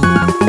Música